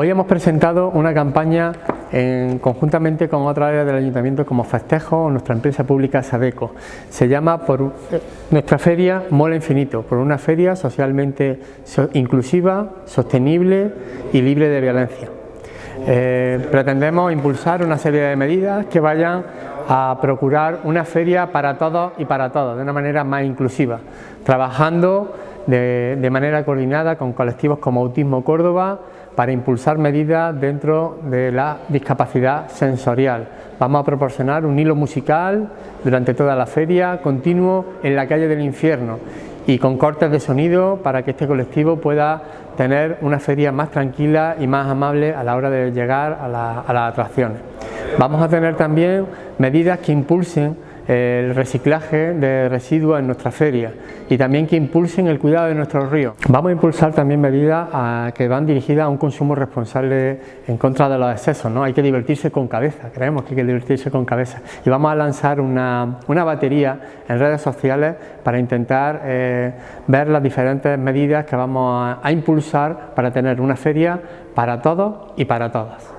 Hoy hemos presentado una campaña en, conjuntamente con otra área del Ayuntamiento como Festejo nuestra empresa pública Sabeco. Se llama por eh, nuestra feria Mola Infinito, por una feria socialmente inclusiva, sostenible y libre de violencia. Eh, pretendemos impulsar una serie de medidas que vayan a procurar una feria para todos y para todos, de una manera más inclusiva, trabajando de, manera coordinada con colectivos como Autismo Córdoba para impulsar medidas dentro de la discapacidad sensorial. Vamos a proporcionar un hilo musical durante toda la feria, continuo en la calle del infierno y con cortes de sonido para que este colectivo pueda tener una feria más tranquila y más amable a la hora de llegar a, a las atracciones. Vamos a tener también medidas que impulsen el reciclaje de residuos en nuestra feria y también que impulsen el cuidado de nuestros ríos. Vamos a impulsar también medidas que van dirigidas a un consumo responsable en contra de los excesos, ¿no? hay que divertirse con cabeza, creemos que hay que divertirse con cabeza y vamos a lanzar una, batería en redes sociales para intentar eh, ver las diferentes medidas que vamos a impulsar para tener una feria para todos y para todas.